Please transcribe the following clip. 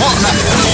Hot